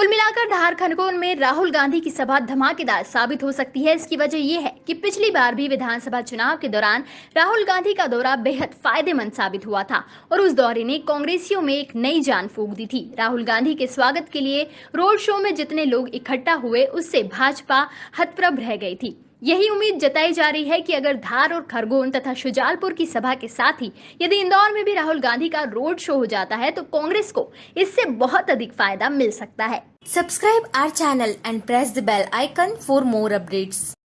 कुल मिलाकर धार खनकोन में राहुल गांधी की सभा धमाकेदार साबित हो सकती है। इसकी वजह यह है कि पिछली बार भी विधानसभा चुनाव के दौरान राहुल गांधी का दौरा बेहद फ़ायदेमंद साबित हुआ था और उस दौरे ने कांग्रेसियों में एक नई जान फूक दी थी। राहुल गांधी के स्वागत के लिए रोड शो में जितने लोग इकट्ठा हुए, उससे भाजपा हतप्रभ रह गई थी। यही उम्मीद जताई जा रही है कि अगर धार और खरगोन तथा शुजालपुर की सभा के साथ ही यदि इंदौर में भी राहुल गांधी का रोड शो हो जाता है तो कांग्रेस को इससे बहुत अधिक फ़ायदा मिल सकता है subscribe our channel and press the bell icon for more updates.